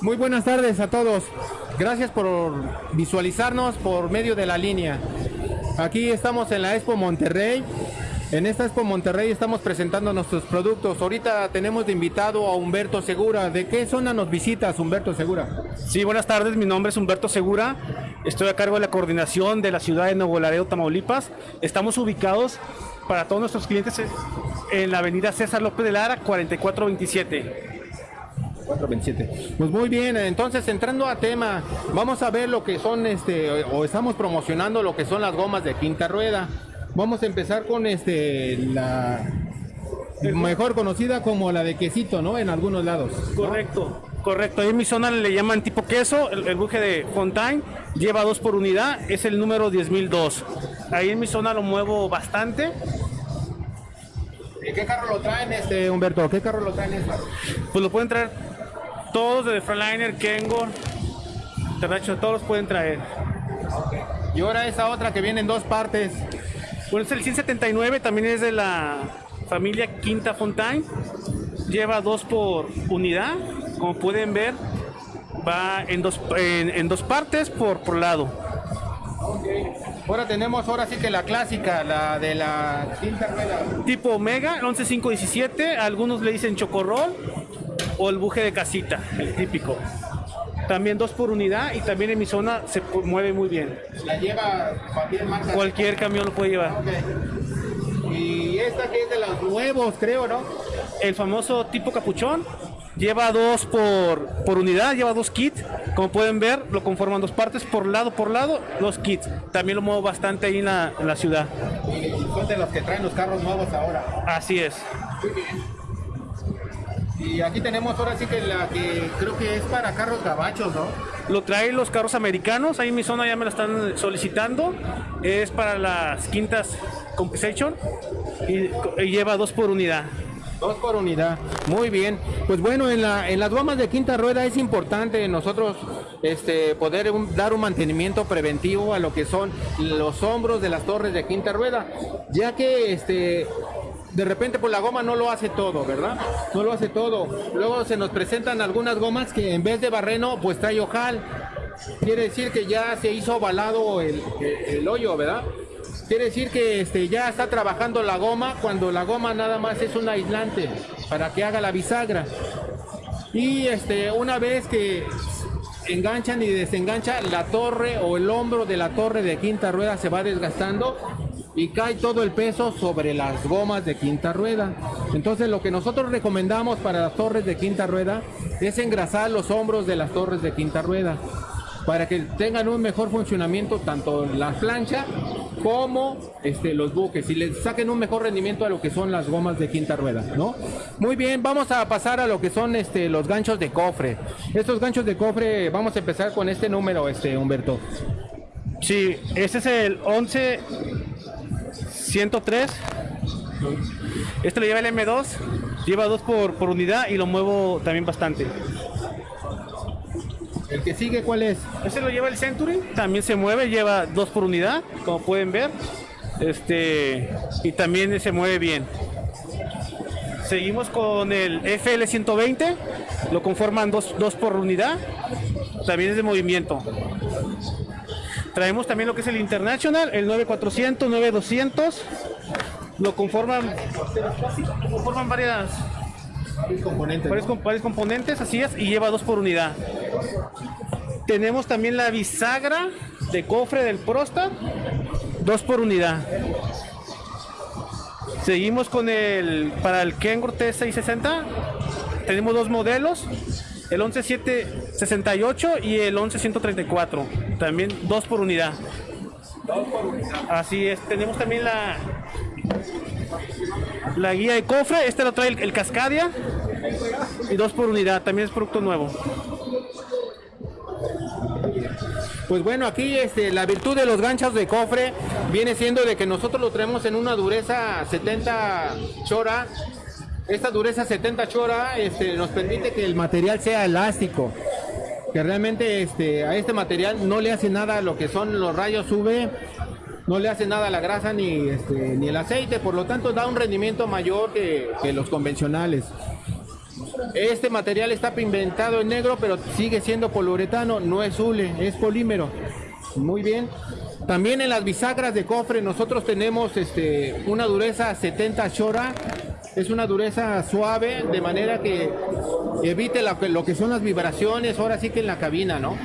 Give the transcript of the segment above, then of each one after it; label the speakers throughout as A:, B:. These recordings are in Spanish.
A: Muy buenas tardes a todos. Gracias por visualizarnos por medio de la línea. Aquí estamos en la Expo Monterrey. En esta Expo Monterrey estamos presentando nuestros productos. Ahorita tenemos de invitado a Humberto Segura. ¿De qué zona nos visitas, Humberto Segura?
B: Sí, buenas tardes. Mi nombre es Humberto Segura. Estoy a cargo de la coordinación de la ciudad de Nuevo Laredo, Tamaulipas. Estamos ubicados para todos nuestros clientes en la avenida César López de Lara, 4427.
A: 427. Pues muy bien, entonces entrando a tema, vamos a ver lo que son este o estamos promocionando lo que son las gomas de quinta rueda. Vamos a empezar con este la mejor conocida como la de quesito, ¿no? En algunos lados. ¿no?
B: Correcto, correcto. Ahí en mi zona le llaman tipo queso, el, el buje de Fontaine lleva dos por unidad, es el número 10002. Ahí en mi zona lo muevo bastante.
A: ¿Y ¿Qué carro lo traen este Humberto? ¿Qué carro lo traen esta?
B: Pues lo pueden traer todos de Freightliner, Kengo, International, todos los pueden traer.
A: Y ahora esa otra que viene en dos partes.
B: Bueno, es el 179, también es de la familia Quinta Fontaine. Lleva dos por unidad, como pueden ver, va en dos, en, en dos partes por, por lado.
A: Ahora tenemos ahora sí que la clásica, la de la quinta rueda.
B: Tipo Omega, el 11517, algunos le dicen chocorrol o el buje de casita, el típico. También dos por unidad y también en mi zona se mueve muy bien.
A: La lleva cualquier marca.
B: Cualquier camión lo puede llevar.
A: Y esta que es de los nuevos, creo, ¿no?
B: El famoso tipo capuchón lleva dos por, por unidad, lleva dos kits. Como pueden ver, lo conforman dos partes, por lado por lado, dos kits. También lo muevo bastante ahí en la, en la ciudad.
A: Y son de los que traen los carros nuevos ahora.
B: Así es.
A: Y aquí tenemos ahora sí que la que creo que es para carros gabachos, ¿no?
B: Lo traen los carros americanos, ahí en mi zona ya me lo están solicitando. Es para las quintas compensation y, y lleva dos por unidad.
A: Dos por unidad. Muy bien. Pues bueno, en, la, en las gomas de quinta rueda es importante nosotros este, poder un- dar un mantenimiento preventivo a lo que son los hombros de las torres de quinta rueda, ya que este, de repente pues la goma no lo hace todo, ¿verdad? No lo hace todo. Luego se nos presentan algunas gomas que en vez de barreno pues trae ojal. Quiere decir que ya se hizo ovalado el, el- el hoyo, ¿verdad? Quiere decir que este, ya está trabajando la goma cuando la goma nada más es un aislante para que haga la bisagra. Y este, una vez que enganchan y desenganchan la torre o el hombro de la torre de quinta rueda se va desgastando y cae todo el peso sobre las gomas de quinta rueda. Entonces lo que nosotros recomendamos para las torres de quinta rueda es engrasar los hombros de las torres de quinta rueda para que tengan un mejor funcionamiento tanto la plancha como este, los buques y les saquen un mejor rendimiento a lo que son las gomas de quinta rueda, ¿no? Muy bien, vamos a pasar a lo que son este, los ganchos de cofre. Estos ganchos de cofre, vamos a empezar con este número, este Humberto.
B: Sí, este es el 11 103. Este lo lleva el M2, lleva dos por, por unidad y lo muevo también bastante.
A: El que sigue, ¿cuál es?
B: Este lo lleva el Century, también se mueve, lleva dos por unidad, como pueden ver. Este, y también se mueve bien. Seguimos con el FL120, lo conforman dos, dos por unidad, también es de movimiento. Traemos también lo que es el International, el 9400, 9200, lo conforman, lo conforman varias,
A: Componentes.
B: varios, com- varios componentes, así es, y lleva dos por unidad. Tenemos también la bisagra de cofre del Prosta, dos por unidad. Seguimos con el, para el Kenworth T660, tenemos dos modelos, el 11768 y el 11134, también dos por unidad. Así es, tenemos también la, la guía de cofre, este lo trae el, el Cascadia y dos por unidad, también es producto nuevo.
A: Pues bueno, aquí este, la virtud de los ganchos de cofre viene siendo de que nosotros lo traemos en una dureza 70 chora. Esta dureza 70 chora este, nos permite que el material sea elástico. Que realmente este, a este material no le hace nada lo que son los rayos UV, no le hace nada a la grasa ni, este, ni el aceite, por lo tanto da un rendimiento mayor que, que los convencionales. Este material está pigmentado en negro, pero sigue siendo poliuretano, no es hule, es polímero. Muy bien. También en las bisagras de cofre nosotros tenemos este, una dureza 70 Shora. Es una dureza suave, de manera que evite lo que son las vibraciones, ahora sí que en la cabina, ¿no?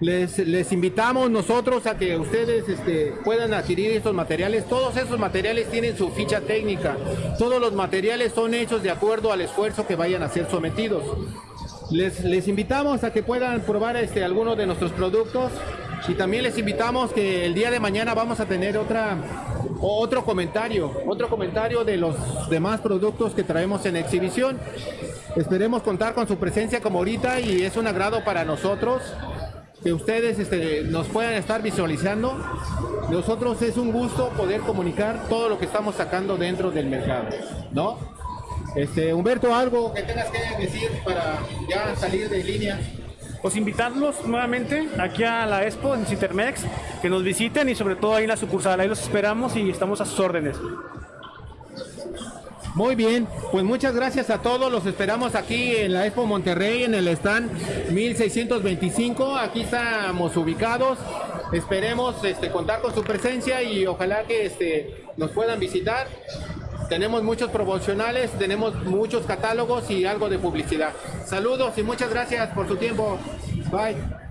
A: Les, les invitamos nosotros a que ustedes este, puedan adquirir estos materiales. Todos esos materiales tienen su ficha técnica. Todos los materiales son hechos de acuerdo al esfuerzo que vayan a ser sometidos. Les, les invitamos a que puedan probar este, algunos de nuestros productos y también les invitamos que el día de mañana vamos a tener otra, otro comentario, otro comentario de los demás productos que traemos en exhibición. Esperemos contar con su presencia como ahorita y es un agrado para nosotros que ustedes este, nos puedan estar visualizando. Nosotros es un gusto poder comunicar todo lo que estamos sacando dentro del mercado, ¿no? Este, Humberto, algo que tengas que decir para ya salir de línea.
B: Pues invitarlos nuevamente aquí a la Expo en Citermex, que nos visiten y sobre todo ahí en la sucursal. Ahí los esperamos y estamos a sus órdenes.
A: Muy bien, pues muchas gracias a todos. Los esperamos aquí en la Expo Monterrey, en el stand 1625. Aquí estamos ubicados. Esperemos este, contar con su presencia y ojalá que este, nos puedan visitar. Tenemos muchos promocionales, tenemos muchos catálogos y algo de publicidad. Saludos y muchas gracias por su tiempo. Bye.